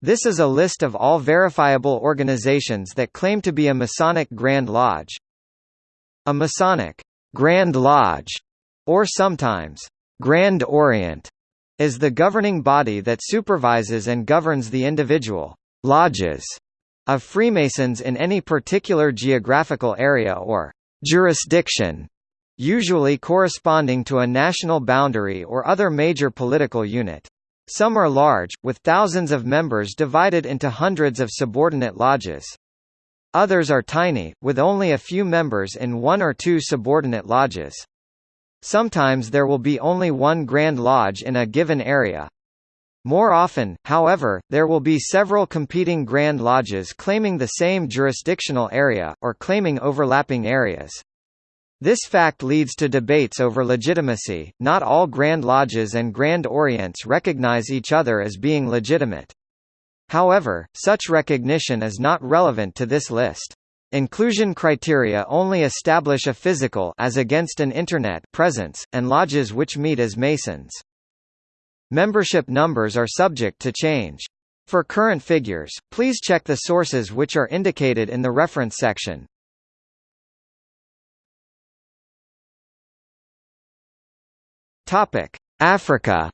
This is a list of all verifiable organizations that claim to be a Masonic Grand Lodge. A Masonic Grand Lodge, or sometimes Grand Orient, is the governing body that supervises and governs the individual lodges of Freemasons in any particular geographical area or jurisdiction, usually corresponding to a national boundary or other major political unit. Some are large, with thousands of members divided into hundreds of subordinate lodges. Others are tiny, with only a few members in one or two subordinate lodges. Sometimes there will be only one Grand Lodge in a given area. More often, however, there will be several competing Grand Lodges claiming the same jurisdictional area, or claiming overlapping areas. This fact leads to debates over legitimacy. Not all Grand Lodges and Grand Orients recognize each other as being legitimate. However, such recognition is not relevant to this list. Inclusion criteria only establish a physical as against an internet presence, and lodges which meet as Masons. Membership numbers are subject to change. For current figures, please check the sources which are indicated in the reference section. Topic: Africa.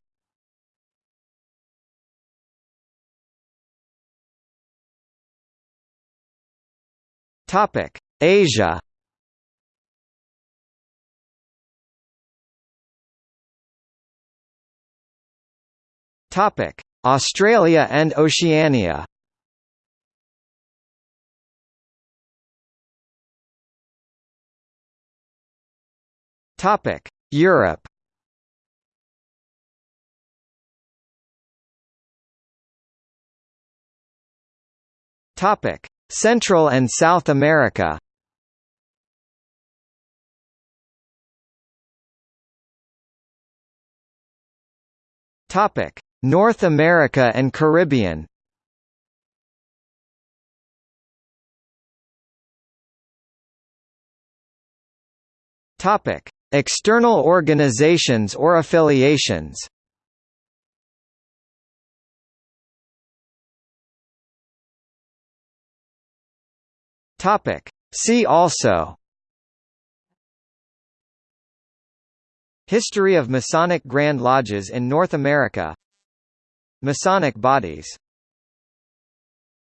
Topic: Asia. Topic: Australia and Oceania. Topic: Europe. Topic: Central and South America. Topic: North America and Caribbean. Topic: External organizations or affiliations. Topic. See also History of Masonic Grand Lodges in North America Masonic bodies